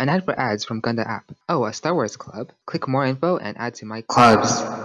An ad for ads from Gunda app. Oh, a Star Wars club? Click more info and add to my clubs.